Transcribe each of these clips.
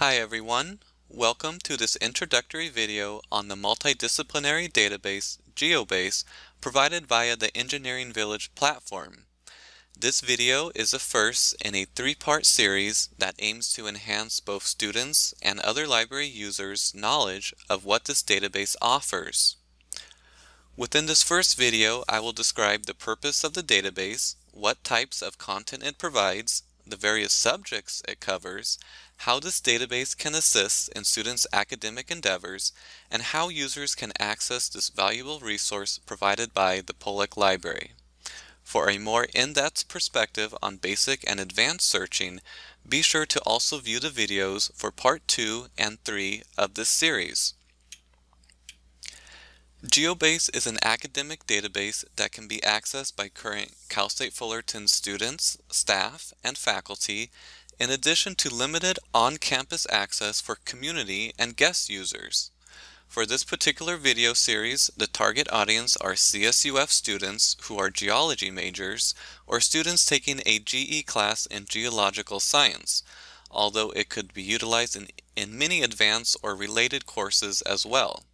Hi everyone, welcome to this introductory video on the multidisciplinary database GeoBase provided via the Engineering Village platform. This video is a first in a three-part series that aims to enhance both students and other library users' knowledge of what this database offers. Within this first video, I will describe the purpose of the database, what types of content it provides, the various subjects it covers, how this database can assist in students' academic endeavors, and how users can access this valuable resource provided by the Pollak Library. For a more in-depth perspective on basic and advanced searching, be sure to also view the videos for part 2 and 3 of this series. GeoBase is an academic database that can be accessed by current Cal State Fullerton students, staff, and faculty, in addition to limited on-campus access for community and guest users. For this particular video series, the target audience are CSUF students who are geology majors or students taking a GE class in geological science, although it could be utilized in, in many advanced or related courses as well.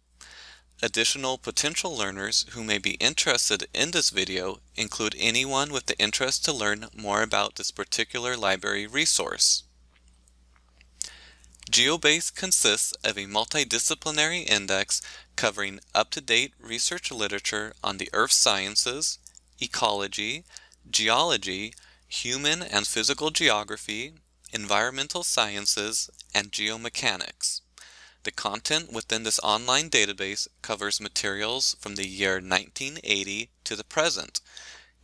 Additional potential learners who may be interested in this video include anyone with the interest to learn more about this particular library resource. GeoBase consists of a multidisciplinary index covering up-to-date research literature on the earth sciences, ecology, geology, human and physical geography, environmental sciences, and geomechanics. The content within this online database covers materials from the year 1980 to the present,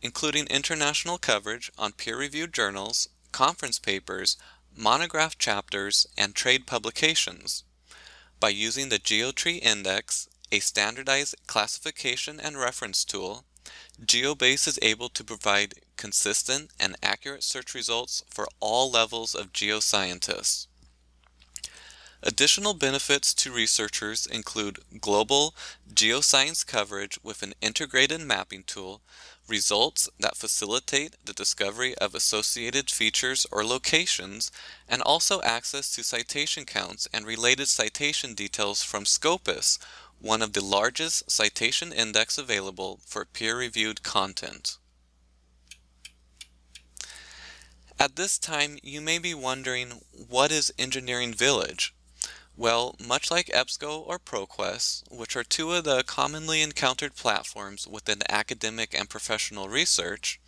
including international coverage on peer-reviewed journals, conference papers, monograph chapters, and trade publications. By using the GeoTree Index, a standardized classification and reference tool, GeoBase is able to provide consistent and accurate search results for all levels of geoscientists. Additional benefits to researchers include global geoscience coverage with an integrated mapping tool, results that facilitate the discovery of associated features or locations, and also access to citation counts and related citation details from Scopus, one of the largest citation index available for peer-reviewed content. At this time, you may be wondering, what is Engineering Village? Well, much like EBSCO or ProQuest, which are two of the commonly encountered platforms within academic and professional research,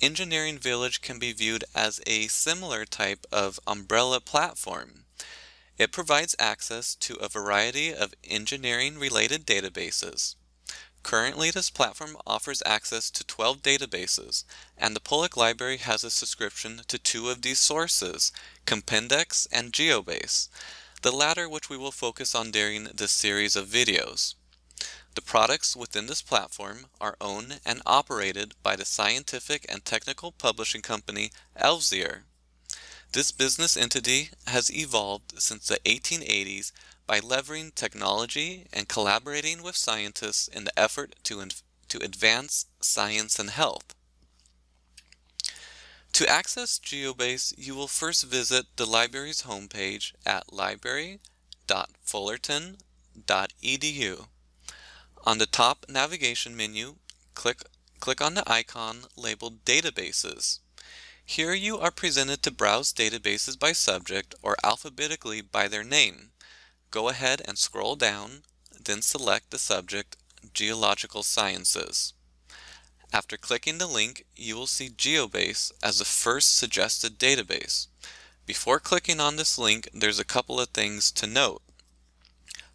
Engineering Village can be viewed as a similar type of umbrella platform. It provides access to a variety of engineering-related databases. Currently, this platform offers access to 12 databases, and the Pollak Library has a subscription to two of these sources, Compendex and GeoBase the latter which we will focus on during this series of videos. The products within this platform are owned and operated by the scientific and technical publishing company Elsevier. This business entity has evolved since the 1880s by leveraging technology and collaborating with scientists in the effort to, to advance science and health. To access GeoBase, you will first visit the library's homepage at library.fullerton.edu. On the top navigation menu, click, click on the icon labeled Databases. Here you are presented to browse databases by subject or alphabetically by their name. Go ahead and scroll down, then select the subject Geological Sciences. After clicking the link, you will see GeoBase as the first suggested database. Before clicking on this link, there's a couple of things to note.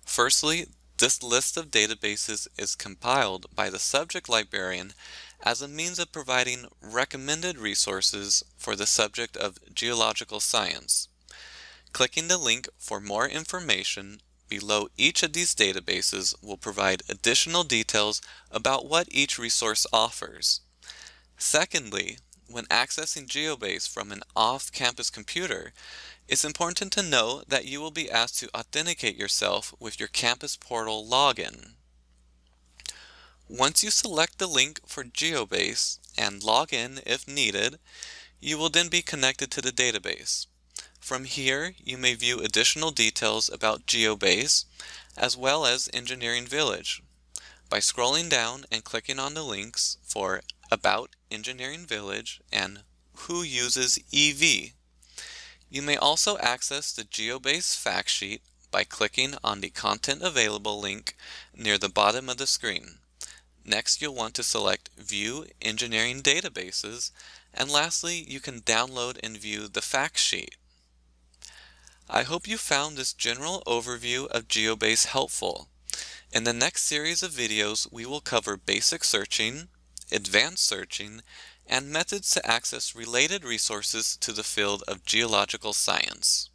Firstly, this list of databases is compiled by the subject librarian as a means of providing recommended resources for the subject of geological science. Clicking the link for more information below each of these databases will provide additional details about what each resource offers. Secondly, when accessing GeoBase from an off-campus computer, it's important to know that you will be asked to authenticate yourself with your campus portal login. Once you select the link for GeoBase and log in if needed, you will then be connected to the database. From here, you may view additional details about GeoBase, as well as Engineering Village, by scrolling down and clicking on the links for About Engineering Village and Who Uses EV. You may also access the GeoBase fact sheet by clicking on the Content Available link near the bottom of the screen. Next, you'll want to select View Engineering Databases, and lastly, you can download and view the fact sheet. I hope you found this general overview of GeoBase helpful. In the next series of videos, we will cover basic searching, advanced searching, and methods to access related resources to the field of geological science.